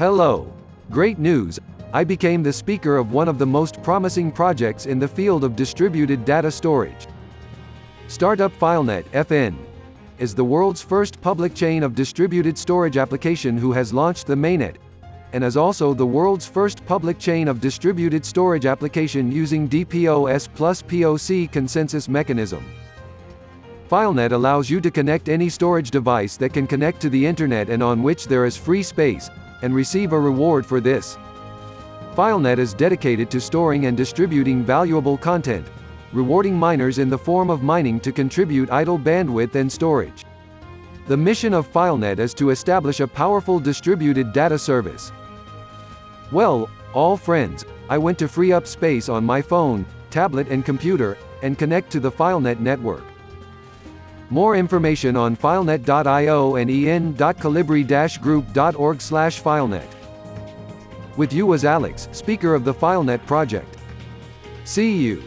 Hello. Great news, I became the speaker of one of the most promising projects in the field of distributed data storage. Startup FileNet FN is the world's first public chain of distributed storage application who has launched the mainnet and is also the world's first public chain of distributed storage application using DPoS plus POC consensus mechanism. FileNet allows you to connect any storage device that can connect to the internet and on which there is free space, and receive a reward for this. FileNet is dedicated to storing and distributing valuable content, rewarding miners in the form of mining to contribute idle bandwidth and storage. The mission of FileNet is to establish a powerful distributed data service. Well, all friends, I went to free up space on my phone, tablet and computer, and connect to the FileNet network. More information on filenet.io and en.colibri-group.org slash filenet. With you was Alex, speaker of the FileNet project. See you.